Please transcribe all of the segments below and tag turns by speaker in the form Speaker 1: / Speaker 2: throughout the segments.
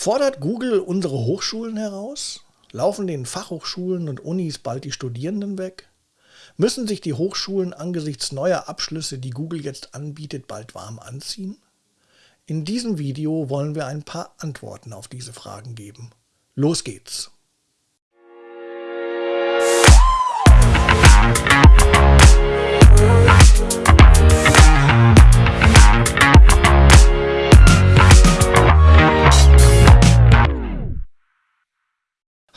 Speaker 1: Fordert Google unsere Hochschulen heraus? Laufen den Fachhochschulen und Unis bald die Studierenden weg? Müssen sich die Hochschulen angesichts neuer Abschlüsse, die Google jetzt anbietet, bald warm anziehen? In diesem Video wollen wir ein paar Antworten auf diese Fragen geben. Los geht's!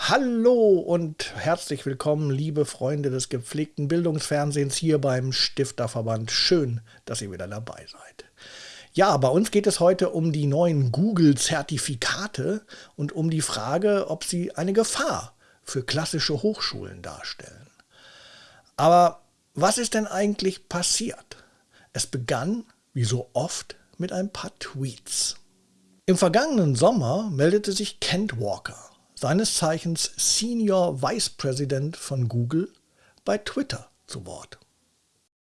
Speaker 1: Hallo und herzlich willkommen, liebe Freunde des gepflegten Bildungsfernsehens hier beim Stifterverband. Schön, dass ihr wieder dabei seid. Ja, bei uns geht es heute um die neuen Google-Zertifikate und um die Frage, ob sie eine Gefahr für klassische Hochschulen darstellen. Aber was ist denn eigentlich passiert? Es begann, wie so oft, mit ein paar Tweets. Im vergangenen Sommer meldete sich Kent Walker, seines Zeichens Senior Vice President von Google, bei Twitter zu Wort.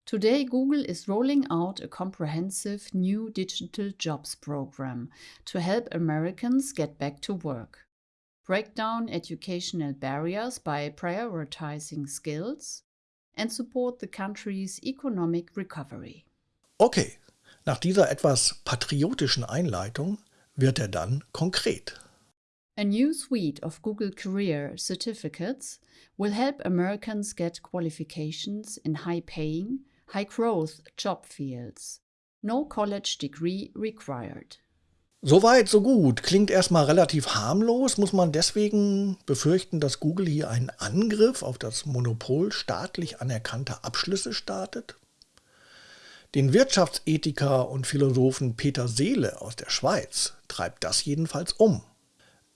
Speaker 2: Today, Google is rolling out a comprehensive new digital jobs program to help Americans get back to work. Break down educational barriers by prioritizing skills and support the country's economic recovery.
Speaker 1: Okay, nach dieser etwas patriotischen Einleitung wird er dann konkret.
Speaker 2: A new suite of Google Career certificates will help Americans get qualifications in high paying, high growth job fields. No college degree required.
Speaker 1: Soweit, so gut. Klingt erstmal relativ harmlos. Muss man deswegen befürchten, dass Google hier einen Angriff auf das Monopol staatlich anerkannter Abschlüsse startet? Den Wirtschaftsethiker und Philosophen Peter Seele aus der Schweiz treibt das jedenfalls um.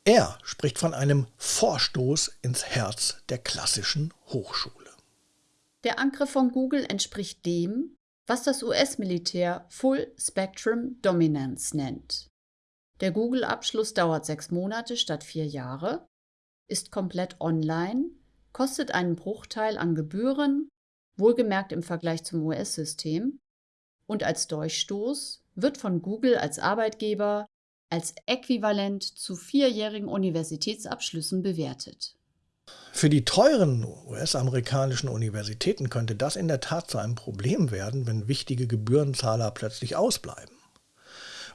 Speaker 1: Er spricht von einem Vorstoß ins Herz der klassischen Hochschule.
Speaker 2: Der Angriff von Google entspricht dem, was das US-Militär Full Spectrum Dominance nennt. Der Google-Abschluss dauert sechs Monate statt vier Jahre, ist komplett online, kostet einen Bruchteil an Gebühren, wohlgemerkt im Vergleich zum US-System, und als Durchstoß wird von Google als Arbeitgeber als äquivalent zu vierjährigen Universitätsabschlüssen bewertet.
Speaker 1: Für die teuren US-amerikanischen Universitäten könnte das in der Tat zu einem Problem werden, wenn wichtige Gebührenzahler plötzlich ausbleiben.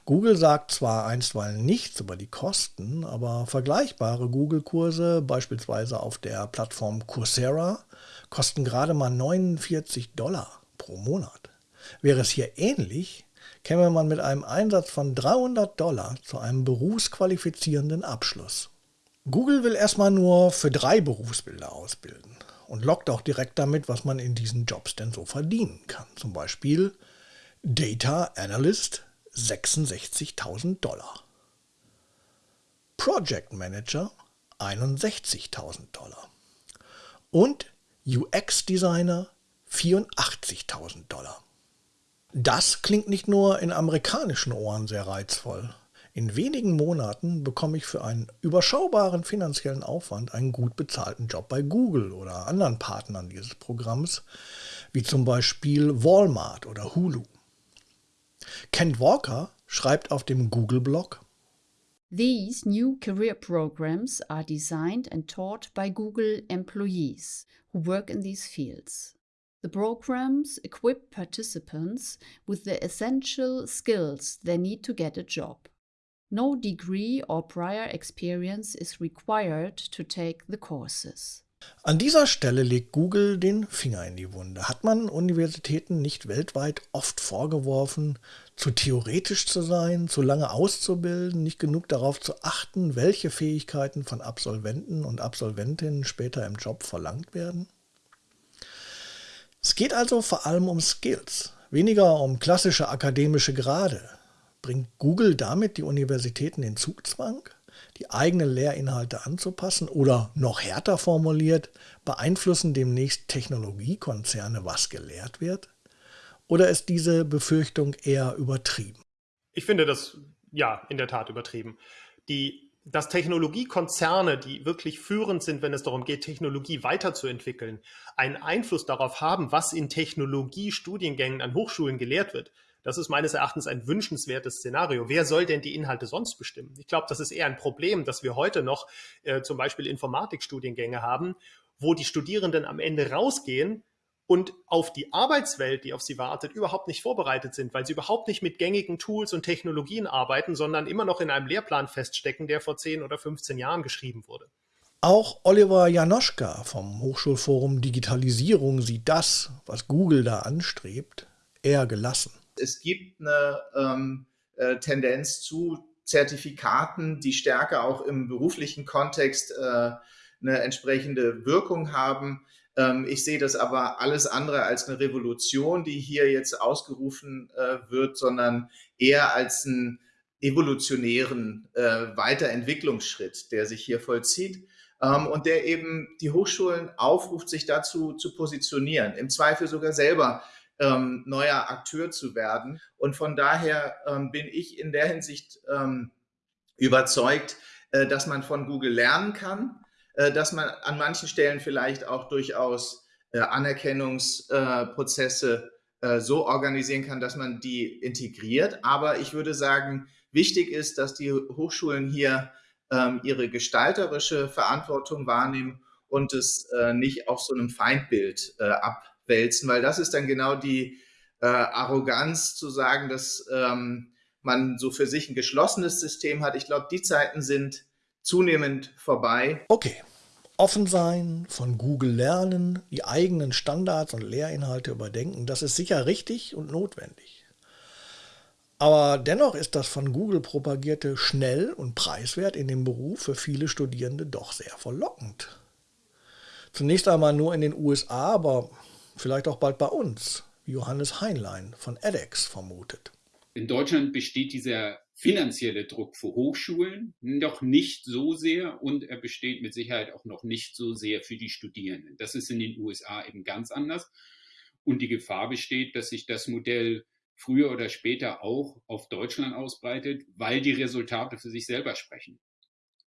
Speaker 1: Google sagt zwar einstweilen nichts über die Kosten, aber vergleichbare Google-Kurse, beispielsweise auf der Plattform Coursera, kosten gerade mal 49 Dollar pro Monat. Wäre es hier ähnlich, käme man mit einem Einsatz von 300 Dollar zu einem berufsqualifizierenden Abschluss. Google will erstmal nur für drei Berufsbilder ausbilden und lockt auch direkt damit, was man in diesen Jobs denn so verdienen kann. Zum Beispiel Data Analyst 66.000 Dollar. Project Manager 61.000 Dollar. Und UX Designer 84.000 Dollar. Das klingt nicht nur in amerikanischen Ohren sehr reizvoll. In wenigen Monaten bekomme ich für einen überschaubaren finanziellen Aufwand einen gut bezahlten Job bei Google oder anderen Partnern dieses Programms, wie zum Beispiel Walmart oder Hulu. Kent Walker schreibt auf dem Google-Blog,
Speaker 2: These new career programs are designed and taught by Google employees who work in these fields. The programs equip participants with the essential skills they need to get a job. No degree or prior experience is required to take the courses.
Speaker 1: An dieser Stelle legt Google den Finger in die Wunde. Hat man Universitäten nicht weltweit oft vorgeworfen, zu theoretisch zu sein, zu lange auszubilden, nicht genug darauf zu achten, welche Fähigkeiten von Absolventen und Absolventinnen später im Job verlangt werden? Es geht also vor allem um Skills, weniger um klassische akademische Grade. Bringt Google damit die Universitäten in Zugzwang, die eigenen Lehrinhalte anzupassen oder noch härter formuliert, beeinflussen demnächst Technologiekonzerne, was gelehrt wird? Oder ist diese Befürchtung eher übertrieben?
Speaker 3: Ich finde das ja in der Tat übertrieben. Die dass Technologiekonzerne, die wirklich führend sind, wenn es darum geht, Technologie weiterzuentwickeln, einen Einfluss darauf haben, was in Technologiestudiengängen an Hochschulen gelehrt wird, Das ist meines Erachtens ein wünschenswertes Szenario. Wer soll denn die Inhalte sonst bestimmen? Ich glaube, das ist eher ein Problem, dass wir heute noch äh, zum Beispiel Informatikstudiengänge haben, wo die Studierenden am Ende rausgehen und auf die Arbeitswelt, die auf sie wartet, überhaupt nicht vorbereitet sind, weil sie überhaupt nicht mit gängigen Tools und Technologien arbeiten, sondern immer noch in einem Lehrplan feststecken, der vor 10 oder 15 Jahren geschrieben wurde.
Speaker 1: Auch Oliver Janoschka vom Hochschulforum Digitalisierung sieht das, was Google da anstrebt, eher gelassen.
Speaker 4: Es gibt eine ähm, äh, Tendenz zu Zertifikaten, die stärker auch im beruflichen Kontext äh, eine entsprechende Wirkung haben. Ähm, ich sehe das aber alles andere als eine Revolution, die hier jetzt ausgerufen äh, wird, sondern eher als einen evolutionären äh, Weiterentwicklungsschritt, der sich hier vollzieht ähm, und der eben die Hochschulen aufruft, sich dazu zu positionieren, im Zweifel sogar selber ähm, neuer Akteur zu werden. Und von daher bin ich in der Hinsicht überzeugt, äh, dass man von Google lernen kann, dass man an manchen Stellen vielleicht auch durchaus äh, Anerkennungsprozesse äh, so organisieren kann, dass man die integriert. Aber ich würde sagen, wichtig ist, dass die Hochschulen hier ähm, ihre gestalterische Verantwortung wahrnehmen und es nicht auf so einem Feindbild abwälzen, weil das ist dann genau die Arroganz zu sagen, dass ähm, man so für sich ein geschlossenes System hat. Ich glaube, die Zeiten sind zunehmend vorbei.
Speaker 1: Okay. Offen sein, von Google lernen, die eigenen Standards und Lehrinhalte überdenken, das ist sicher richtig und notwendig. Aber dennoch ist das von Google propagierte schnell und preiswert in dem Beruf für viele Studierende doch sehr verlockend. Zunächst einmal nur in den USA, aber vielleicht auch bald bei uns, wie Johannes Heinlein von edX vermutet.
Speaker 5: In Deutschland besteht dieser finanzielle Druck für Hochschulen noch nicht so sehr und er besteht mit Sicherheit auch noch nicht so sehr für die Studierenden. Das ist in den USA eben ganz anders. Und die Gefahr besteht, dass sich das Modell früher oder später auch auf Deutschland ausbreitet, weil die Resultate für sich selber sprechen.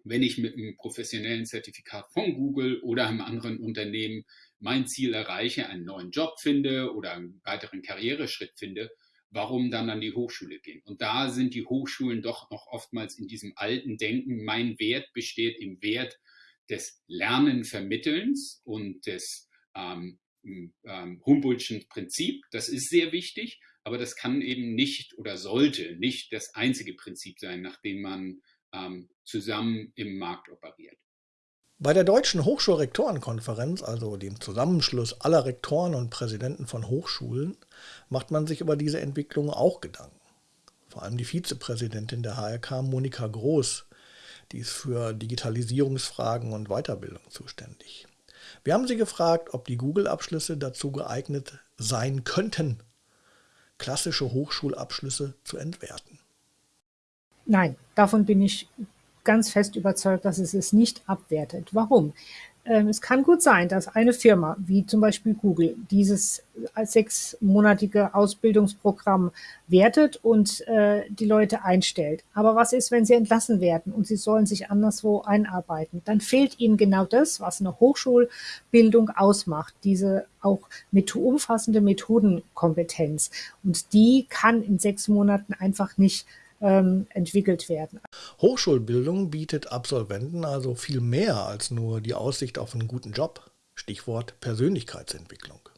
Speaker 5: Wenn ich mit einem professionellen Zertifikat von Google oder einem anderen Unternehmen mein Ziel erreiche, einen neuen Job finde oder einen weiteren Karriereschritt finde, warum dann an die Hochschule gehen? Und da sind die Hochschulen doch noch oftmals in diesem alten Denken, mein Wert besteht im Wert des Lernenvermittelns und des ähm, ähm, Humboldtschen Prinzip. Das ist sehr wichtig, aber das kann eben nicht oder sollte nicht das einzige Prinzip sein, nach dem man ähm, zusammen im Markt operiert.
Speaker 1: Bei der Deutschen Hochschulrektorenkonferenz, also dem Zusammenschluss aller Rektoren und Präsidenten von Hochschulen, macht man sich über diese Entwicklung auch Gedanken. Vor allem die Vizepräsidentin der HRK, Monika Groß, die ist für Digitalisierungsfragen und Weiterbildung zuständig. Wir haben sie gefragt, ob die Google-Abschlüsse dazu geeignet sein könnten, klassische Hochschulabschlüsse zu entwerten.
Speaker 6: Nein, davon bin ich ganz fest überzeugt, dass es es nicht abwertet. Warum? Ähm, es kann gut sein, dass eine Firma wie zum Beispiel Google dieses sechsmonatige Ausbildungsprogramm wertet und äh, die Leute einstellt. Aber was ist, wenn sie entlassen werden und sie sollen sich anderswo einarbeiten? Dann fehlt ihnen genau das, was eine Hochschulbildung ausmacht, diese auch mit umfassende Methodenkompetenz. Und die kann in sechs Monaten einfach nicht entwickelt werden.
Speaker 1: Hochschulbildung bietet Absolventen also viel mehr als nur die Aussicht auf einen guten Job. Stichwort Persönlichkeitsentwicklung.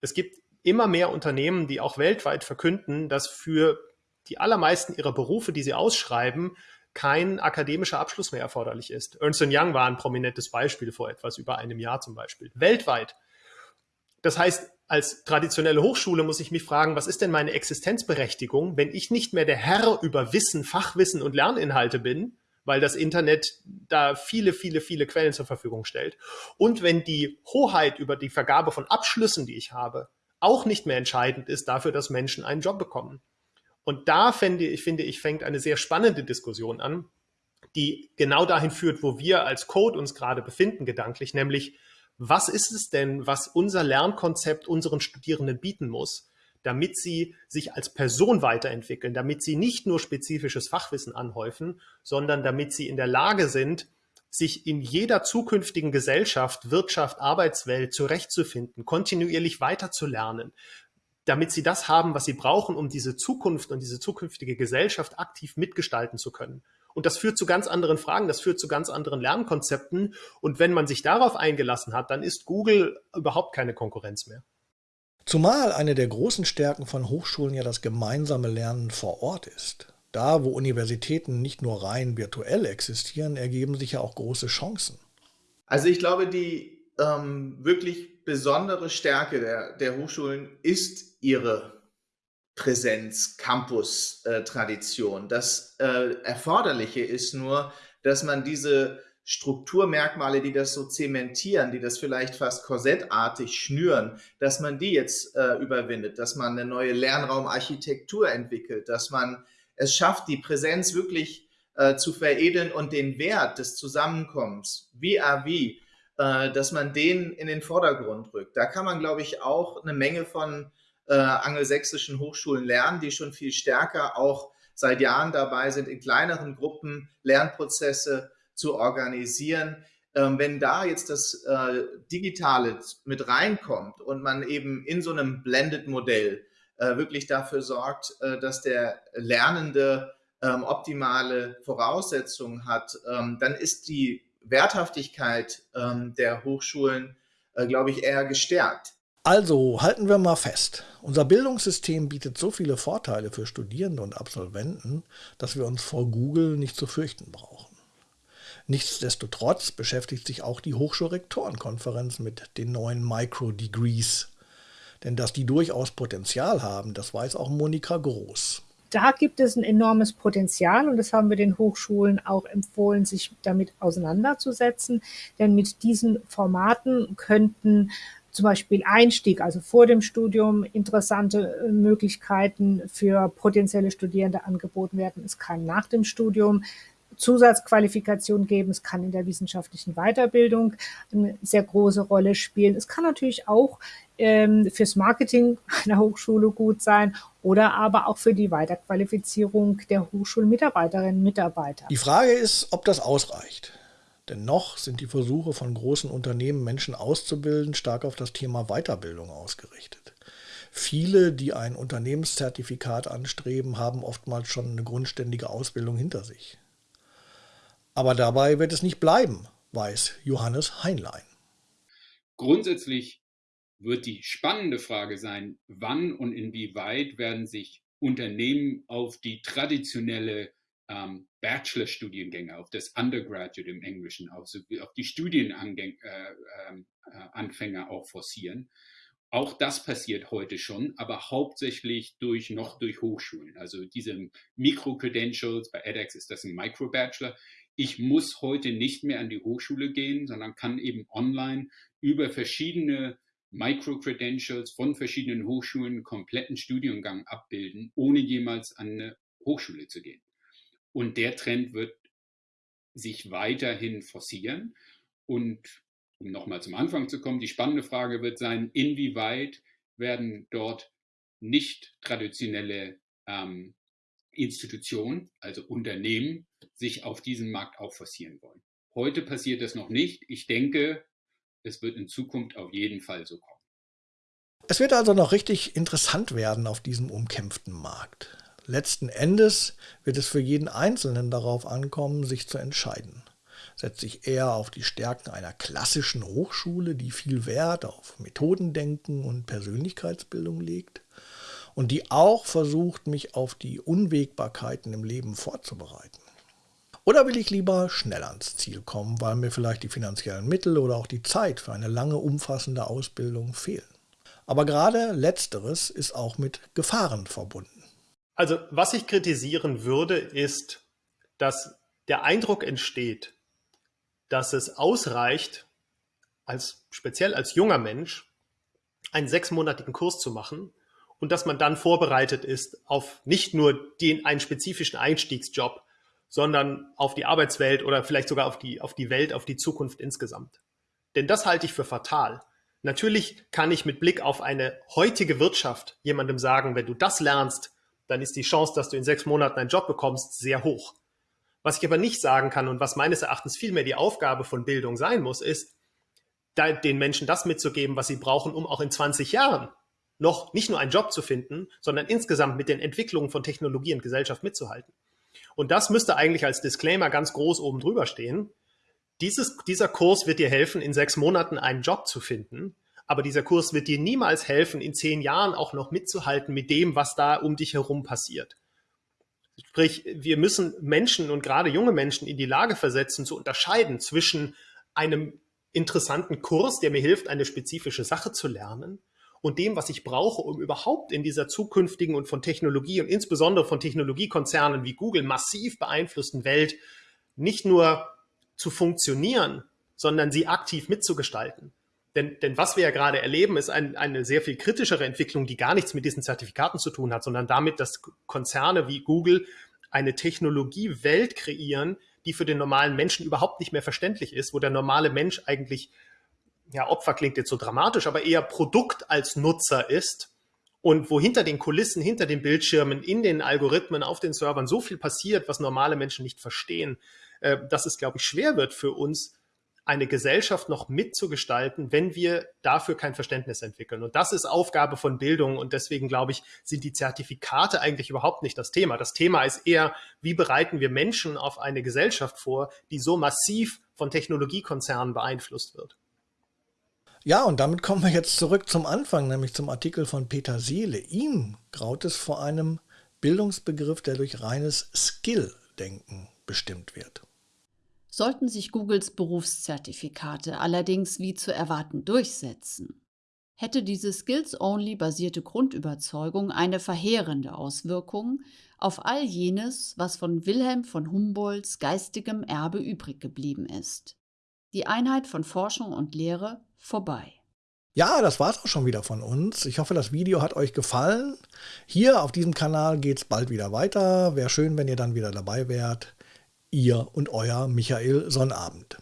Speaker 3: Es gibt immer mehr Unternehmen, die auch weltweit verkünden, dass für die allermeisten ihrer Berufe, die sie ausschreiben, kein akademischer Abschluss mehr erforderlich ist. Ernst Young war ein prominentes Beispiel vor etwas über einem Jahr zum Beispiel. Weltweit. Das heißt, als traditionelle Hochschule muss ich mich fragen, was ist denn meine Existenzberechtigung, wenn ich nicht mehr der Herr über Wissen, Fachwissen und Lerninhalte bin, weil das Internet da viele, viele, viele Quellen zur Verfügung stellt. Und wenn die Hoheit über die Vergabe von Abschlüssen, die ich habe, auch nicht mehr entscheidend ist dafür, dass Menschen einen Job bekommen. Und da finde ich, finde ich, fängt eine sehr spannende Diskussion an, die genau dahin führt, wo wir als Code uns gerade befinden, gedanklich, nämlich was ist es denn, was unser Lernkonzept unseren Studierenden bieten muss, damit sie sich als Person weiterentwickeln, damit sie nicht nur spezifisches Fachwissen anhäufen, sondern damit sie in der Lage sind, sich in jeder zukünftigen Gesellschaft, Wirtschaft, Arbeitswelt zurechtzufinden, kontinuierlich weiterzulernen, damit sie das haben, was sie brauchen, um diese Zukunft und diese zukünftige Gesellschaft aktiv mitgestalten zu können. Und das führt zu ganz anderen Fragen, das führt zu ganz anderen Lernkonzepten. Und wenn man sich darauf eingelassen hat, dann ist Google überhaupt keine Konkurrenz mehr.
Speaker 1: Zumal eine der großen Stärken von Hochschulen ja das gemeinsame Lernen vor Ort ist. Da, wo Universitäten nicht nur rein virtuell existieren, ergeben sich ja auch große Chancen.
Speaker 4: Also ich glaube, die ähm, wirklich besondere Stärke der, der Hochschulen ist ihre Präsenz, Campus-Tradition. das äh, Erforderliche ist nur, dass man diese Strukturmerkmale, die das so zementieren, die das vielleicht fast korsettartig schnüren, dass man die jetzt äh, überwindet, dass man eine neue Lernraumarchitektur entwickelt, dass man es schafft, die Präsenz wirklich äh, zu veredeln und den Wert des Zusammenkommens, wie à wie, äh, dass man den in den Vordergrund rückt. Da kann man, glaube ich, auch eine Menge von äh, angelsächsischen Hochschulen lernen, die schon viel stärker auch seit Jahren dabei sind, in kleineren Gruppen Lernprozesse zu organisieren. Ähm, wenn da jetzt das äh, Digitale mit reinkommt und man eben in so einem Blended-Modell äh, wirklich dafür sorgt, äh, dass der Lernende ähm, optimale Voraussetzungen hat, ähm, dann ist die Werthaftigkeit ähm, der Hochschulen, äh, glaube ich, eher gestärkt.
Speaker 1: Also halten wir mal fest. Unser Bildungssystem bietet so viele Vorteile für Studierende und Absolventen, dass wir uns vor Google nicht zu fürchten brauchen. Nichtsdestotrotz beschäftigt sich auch die Hochschulrektorenkonferenz mit den neuen Micro-Degrees. Denn dass die durchaus Potenzial haben, das weiß auch Monika Groß.
Speaker 6: Da gibt es ein enormes Potenzial und das haben wir den Hochschulen auch empfohlen, sich damit auseinanderzusetzen. Denn mit diesen Formaten könnten zum Beispiel Einstieg, also vor dem Studium, interessante äh, Möglichkeiten für potenzielle Studierende angeboten werden. Es kann nach dem Studium Zusatzqualifikation geben. Es kann in der wissenschaftlichen Weiterbildung eine sehr große Rolle spielen. Es kann natürlich auch ähm, fürs Marketing einer Hochschule gut sein oder aber auch für die Weiterqualifizierung der Hochschulmitarbeiterinnen und Mitarbeiter.
Speaker 1: Die Frage ist, ob das ausreicht. Denn noch sind die Versuche von großen Unternehmen, Menschen auszubilden, stark auf das Thema Weiterbildung ausgerichtet. Viele, die ein Unternehmenszertifikat anstreben, haben oftmals schon eine grundständige Ausbildung hinter sich. Aber dabei wird es nicht bleiben, weiß Johannes Heinlein.
Speaker 5: Grundsätzlich wird die spannende Frage sein, wann und inwieweit werden sich Unternehmen auf die traditionelle ähm, Bachelor-Studiengänge, auf das Undergraduate im Englischen, auf, auf die Studienanfänger äh, äh, auch forcieren. Auch das passiert heute schon, aber hauptsächlich durch noch durch Hochschulen. Also diese Micro-Credentials, bei edX ist das ein Micro-Bachelor. Ich muss heute nicht mehr an die Hochschule gehen, sondern kann eben online über verschiedene Micro-Credentials von verschiedenen Hochschulen kompletten Studiengang abbilden, ohne jemals an eine Hochschule zu gehen. Und der Trend wird sich weiterhin forcieren. Und um nochmal zum Anfang zu kommen, die spannende Frage wird sein, inwieweit werden dort nicht traditionelle ähm, Institutionen, also Unternehmen, sich auf diesen Markt auch forcieren wollen. Heute passiert das noch nicht. Ich denke, es wird in Zukunft auf jeden Fall so kommen.
Speaker 1: Es wird also noch richtig interessant werden auf diesem umkämpften Markt. Letzten Endes wird es für jeden Einzelnen darauf ankommen, sich zu entscheiden. Setze ich eher auf die Stärken einer klassischen Hochschule, die viel Wert auf Methodendenken und Persönlichkeitsbildung legt und die auch versucht, mich auf die Unwägbarkeiten im Leben vorzubereiten? Oder will ich lieber schnell ans Ziel kommen, weil mir vielleicht die finanziellen Mittel oder auch die Zeit für eine lange, umfassende Ausbildung fehlen? Aber gerade letzteres ist auch mit Gefahren verbunden.
Speaker 3: Also was ich kritisieren würde, ist, dass der Eindruck entsteht, dass es ausreicht, als, speziell als junger Mensch, einen sechsmonatigen Kurs zu machen und dass man dann vorbereitet ist auf nicht nur den, einen spezifischen Einstiegsjob, sondern auf die Arbeitswelt oder vielleicht sogar auf die, auf die Welt, auf die Zukunft insgesamt. Denn das halte ich für fatal. Natürlich kann ich mit Blick auf eine heutige Wirtschaft jemandem sagen, wenn du das lernst, dann ist die Chance, dass du in sechs Monaten einen Job bekommst, sehr hoch. Was ich aber nicht sagen kann und was meines Erachtens vielmehr die Aufgabe von Bildung sein muss, ist, den Menschen das mitzugeben, was sie brauchen, um auch in 20 Jahren noch nicht nur einen Job zu finden, sondern insgesamt mit den Entwicklungen von Technologie und Gesellschaft mitzuhalten. Und das müsste eigentlich als Disclaimer ganz groß oben drüber stehen. Dieses, dieser Kurs wird dir helfen, in sechs Monaten einen Job zu finden, aber dieser Kurs wird dir niemals helfen, in zehn Jahren auch noch mitzuhalten mit dem, was da um dich herum passiert. Sprich, wir müssen Menschen und gerade junge Menschen in die Lage versetzen, zu unterscheiden zwischen einem interessanten Kurs, der mir hilft, eine spezifische Sache zu lernen, und dem, was ich brauche, um überhaupt in dieser zukünftigen und von Technologie und insbesondere von Technologiekonzernen wie Google massiv beeinflussten Welt nicht nur zu funktionieren, sondern sie aktiv mitzugestalten. Denn, denn was wir ja gerade erleben, ist ein, eine sehr viel kritischere Entwicklung, die gar nichts mit diesen Zertifikaten zu tun hat, sondern damit, dass Konzerne wie Google eine Technologiewelt kreieren, die für den normalen Menschen überhaupt nicht mehr verständlich ist, wo der normale Mensch eigentlich, ja, Opfer klingt jetzt so dramatisch, aber eher Produkt als Nutzer ist und wo hinter den Kulissen, hinter den Bildschirmen, in den Algorithmen, auf den Servern so viel passiert, was normale Menschen nicht verstehen, äh, dass es, glaube ich, schwer wird für uns, eine Gesellschaft noch mitzugestalten, wenn wir dafür kein Verständnis entwickeln. Und das ist Aufgabe von Bildung. Und deswegen glaube ich, sind die Zertifikate eigentlich überhaupt nicht das Thema. Das Thema ist eher, wie bereiten wir Menschen auf eine Gesellschaft vor, die so massiv von Technologiekonzernen beeinflusst wird.
Speaker 1: Ja, und damit kommen wir jetzt zurück zum Anfang, nämlich zum Artikel von Peter Seele. Ihm graut es vor einem Bildungsbegriff, der durch reines Skill-Denken bestimmt wird.
Speaker 2: Sollten sich Googles Berufszertifikate allerdings wie zu erwarten durchsetzen, hätte diese Skills-Only-basierte Grundüberzeugung eine verheerende Auswirkung auf all jenes, was von Wilhelm von Humboldts geistigem Erbe übrig geblieben ist. Die Einheit von Forschung und Lehre vorbei.
Speaker 1: Ja, das war's auch schon wieder von uns. Ich hoffe, das Video hat euch gefallen. Hier auf diesem Kanal geht's bald wieder weiter. Wäre schön, wenn ihr dann wieder dabei wärt. Ihr und euer Michael Sonnabend.